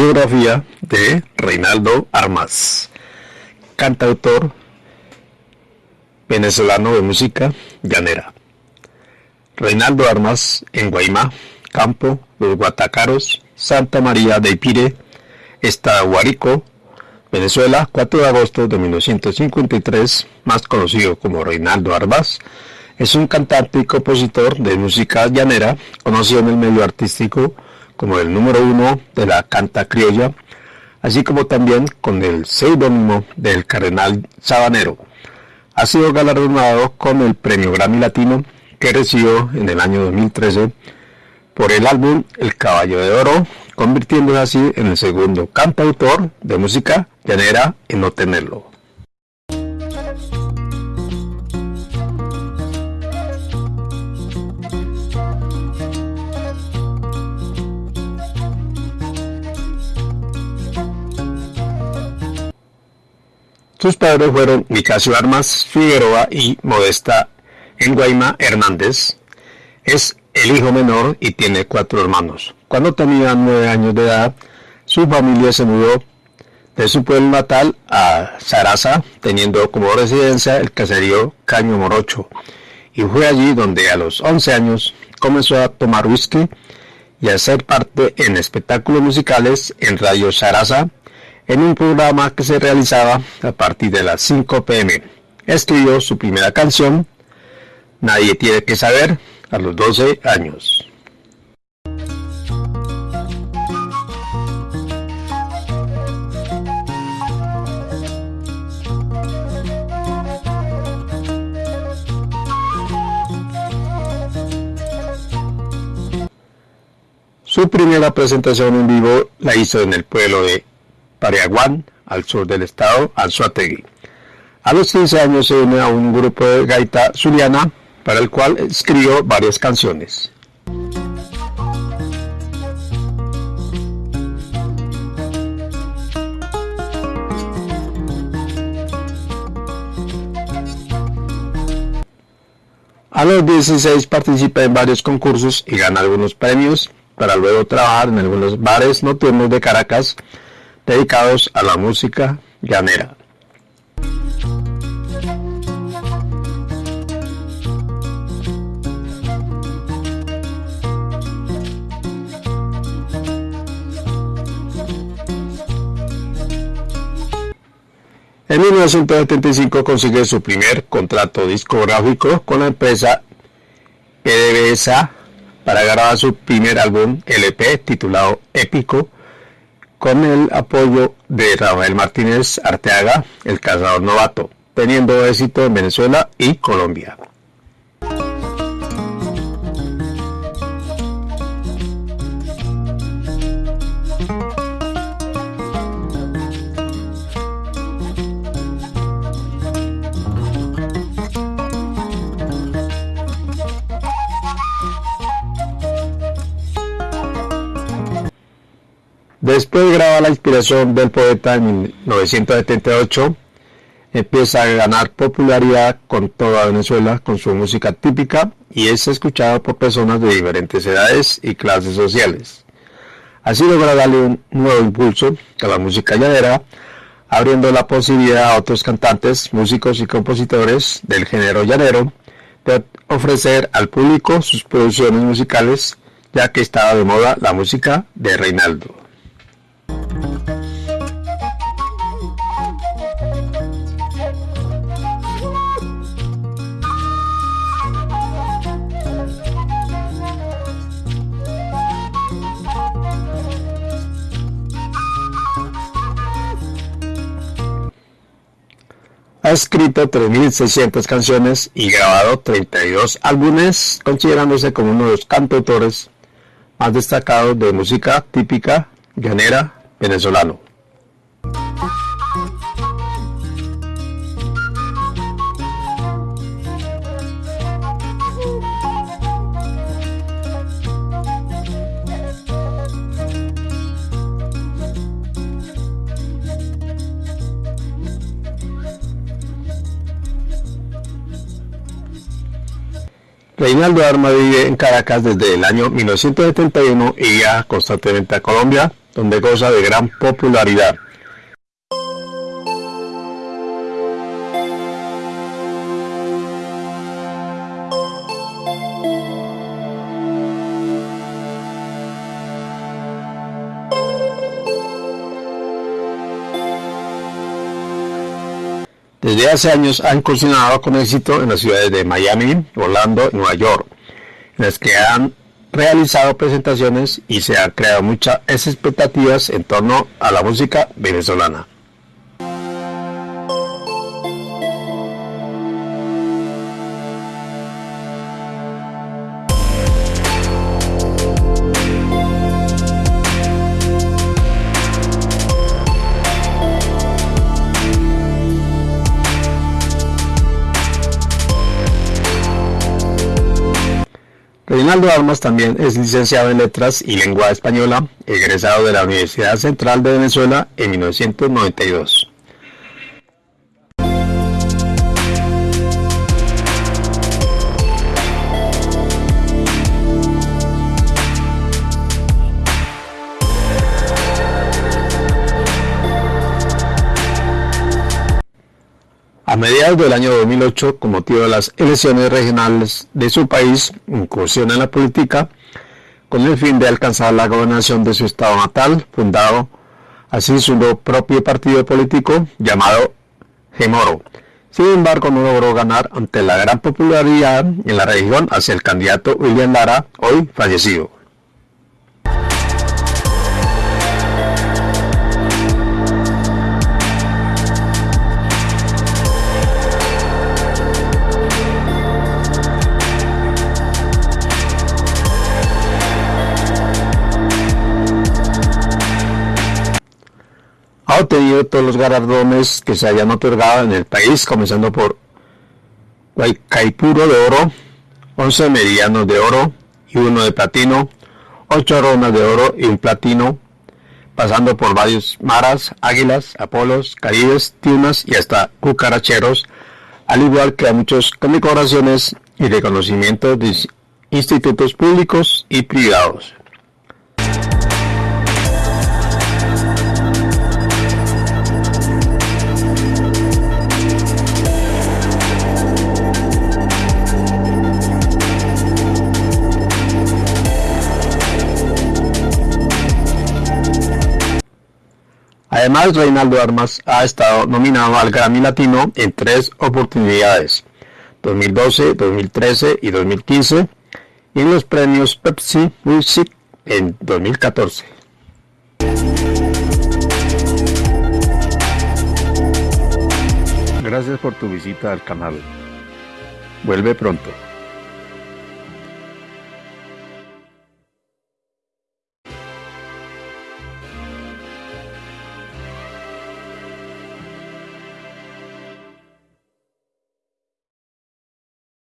Biografía de Reinaldo Armas, cantautor venezolano de música llanera. Reinaldo Armas en Guaymá, Campo, Los Guatacaros, Santa María de Ipire, Estado Guarico, Venezuela, 4 de agosto de 1953, más conocido como Reinaldo Armas, es un cantante y compositor de música llanera, conocido en el medio artístico como el número uno de la canta criolla, así como también con el seudónimo del Cardenal Sabanero. Ha sido galardonado con el Premio Grammy Latino que recibió en el año 2013 por el álbum El Caballo de Oro, convirtiéndose así en el segundo cantautor de música llanera en no tenerlo. Sus padres fueron Nicasio Armas Figueroa y Modesta Enguaima Hernández. Es el hijo menor y tiene cuatro hermanos. Cuando tenía nueve años de edad, su familia se mudó de su pueblo natal a Sarasa, teniendo como residencia el caserío Caño Morocho. Y fue allí donde a los 11 años comenzó a tomar whisky y a hacer parte en espectáculos musicales en Radio Sarasa en un programa que se realizaba a partir de las 5 pm. Escribió su primera canción, Nadie tiene que saber, a los 12 años. Su primera presentación en vivo la hizo en el pueblo de Pariaguán, al sur del estado, Anzuategui. A los 15 años se une a un grupo de gaita zuliana para el cual escribió varias canciones. A los 16 participa en varios concursos y gana algunos premios para luego trabajar en algunos bares nocturnos de Caracas dedicados a la música llanera. En 1975 consigue su primer contrato discográfico con la empresa PDVSA para grabar su primer álbum LP titulado Épico con el apoyo de Rafael Martínez Arteaga, el cazador novato, teniendo éxito en Venezuela y Colombia. Después la inspiración del poeta en 1978. Empieza a ganar popularidad con toda Venezuela con su música típica y es escuchado por personas de diferentes edades y clases sociales. Así logra darle un nuevo impulso a la música llanera, abriendo la posibilidad a otros cantantes, músicos y compositores del género llanero de ofrecer al público sus producciones musicales, ya que estaba de moda la música de Reinaldo. Ha escrito 3.600 canciones y grabado 32 álbumes, considerándose como uno de los cantautores más destacados de música típica llanera venezolano. Reinaldo Arma vive en Caracas desde el año 1971 y ya constantemente a Colombia, donde goza de gran popularidad. Desde hace años ha incursionado con éxito en las ciudades de Miami, Orlando y Nueva York, en las que han realizado presentaciones y se han creado muchas expectativas en torno a la música venezolana. Reinaldo Armas también es licenciado en Letras y Lengua Española, egresado de la Universidad Central de Venezuela en 1992. Mediados del año 2008, con motivo de las elecciones regionales de su país, incursiona en la política con el fin de alcanzar la gobernación de su estado natal, fundado así su propio partido político llamado Gemoro. Sin embargo, no logró ganar ante la gran popularidad en la región hacia el candidato William Lara, hoy fallecido. Obtenido todos los galardones que se hayan otorgado en el país, comenzando por Caipuro de oro, 11 medianos de oro y uno de platino, 8 ronas de oro y un platino, pasando por varios maras, águilas, apolos, caribes, tiunas y hasta cucaracheros, al igual que a muchas condecoraciones y reconocimientos de institutos públicos y privados. Además, Reinaldo Armas ha estado nominado al Grammy Latino en tres oportunidades, 2012, 2013 y 2015, y en los premios Pepsi Music en 2014. Gracias por tu visita al canal. Vuelve pronto.